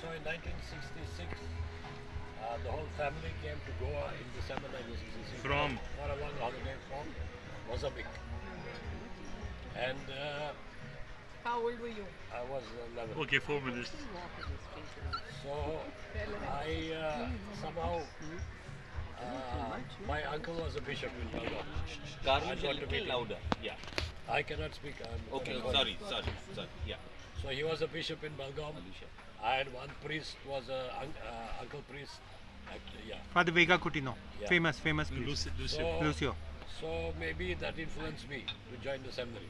so in 1966, uh, the whole family came to Goa in December 1966 From? for a long holiday from Mozambique. And uh, How old were you? I was 11. Okay, four minutes. So I uh, somehow uh, my uncle was a bishop in Belgaum. Karun I a got to little meet louder. Yeah. I cannot speak. I'm Okay. I'm- Sorry. Sorry. Sorry. Yeah. So he was a bishop in Belgaum. Alicia. I had one priest was a un- uh, uncle priest. Actually, yeah. Father Vega Coutinho, Yeah. famous, famous priest. Lucy, Lucy. So, Lucio. so maybe that influenced me to join the seminary.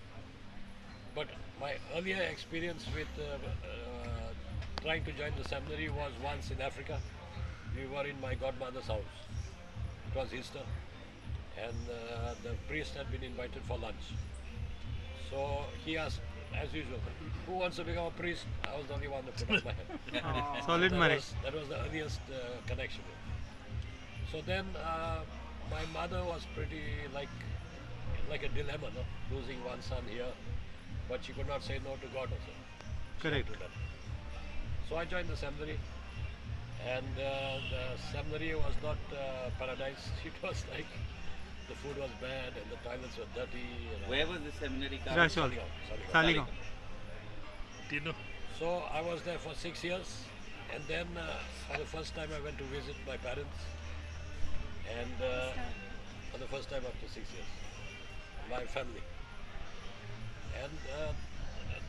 But my earlier experience with uh, uh, trying to join the seminary was once in Africa. We were in my godmother's house. It was Easter, and uh, the priest had been invited for lunch. So he asked, as usual, who wants to become a priest? I was the only one to put up my hand. Solid that marriage. was, that was the earliest uh, connection. So then uh, my mother was pretty like like a dilemma, no? losing one son here, but she could not say no to God also. Correct. So I joined the seminary, and uh, the seminary was not uh, paradise. It was like the food was bad and the toilets were dirty. And Where was the seminary? Karun? Rachol. Saligao, Saligao. Saligao. Tino. So I was there for six years, and then uh, for the first time I went to visit my parents, and uh, for the first time after six years, my family. And uh,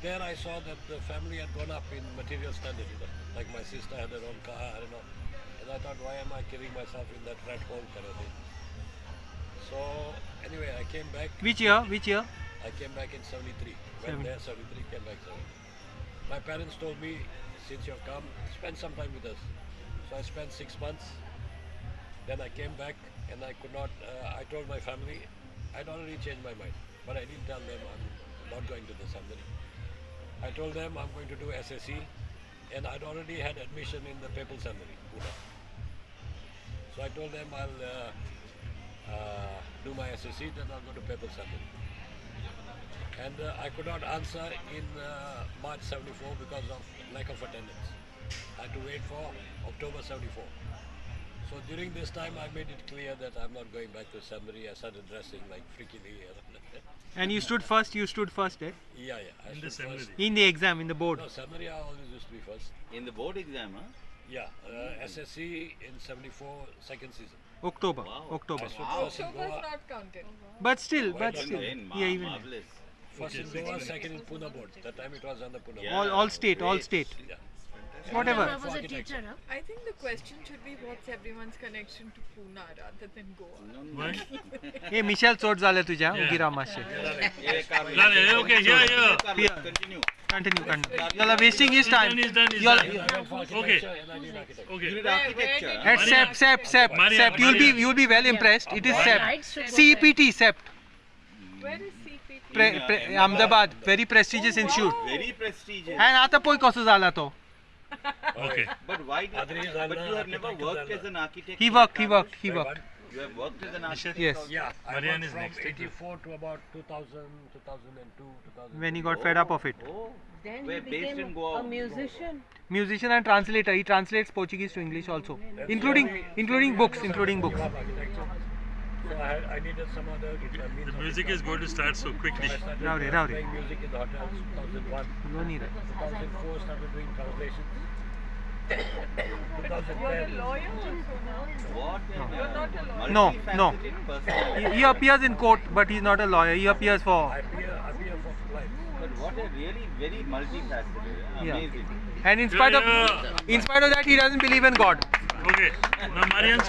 there I saw that the family had gone up in material standard, you know, like my sister had her own car, I don't know. And I thought, why am I killing myself in that rat hole kind of thing? So anyway, I came back. Which year? Which year? I came back in 73. Seven- Went there 73, came back 73. My parents told me, since you've come, spend some time with us. So I spent six months. Then I came back and I could not, uh, I told my family, I'd already changed my mind. But I didn't tell them I'm not going to the seminary. I told them I'm going to do SSC and I'd already had admission in the papal seminary, Pune. So I told them I'll uh, uh, do my SSC, then I'll go to papal seminary and uh, I could not answer in uh, March 74 because of lack of attendance. I had to wait for October 74. So during this time I made it clear that I'm not going back to seminary. I started dressing like freakily. And you stood first, you stood first, eh? yeah, yeah. I In the stood first. seminary. In the exam, in the board. No, seminary I always used to be first. In the board exam, huh? Yeah, uh, SSC in 74, second season. October. Wow. October. I in October's not counted. But still, but still. Ma- Yeah, even. marvelous. first in Goa, second in Pune board. That time it was on the Pune Yeah. board. All, all state, all state. Yeah. Whatever. For was a teacher, huh? I think the question should be what's everyone's connection to Pune rather than Goa. No, no. हे Michelle चोट झाले तुझ्या Yeah. उगी राव मातशें Yeah, Karun. Dale, Continue, continue. You are wasting his time. Is done, is you are, okay. Okay. At SEP, SEP, SEP, SEP. You'll be, you'll be well impressed. It is SEP. CPT, SEP. Where is CPT? Pre, pre, Ahmedabad, very prestigious oh, wow. institute. Very prestigious. And आता कोई कौसो जाला तो. Okay. But why? But you have never worked as an architect. He worked, he worked, he worked. You have worked with an architect? Yes. Yeah. Marian is next. 84 to about 2000, 2002, 2000. When he got oh. fed up of it. Oh. oh. Then We're he became a musician. Musician and translator. He translates Portuguese to English also, That's including so including books, including books. So I, had, I needed some other. The music is going to start so quickly. Rowdy, Rowdy. Music in the hotels 2001. No need. it. 2004 started doing translations. No, no. multifaceted person. he, he appears in court but he's not a lawyer he appears for appear, appear for. But what a really very multifaceted, uh, Yeah. amazing. and in spite of Yeah, in spite of that he doesn't believe in God Okay. Now Marian's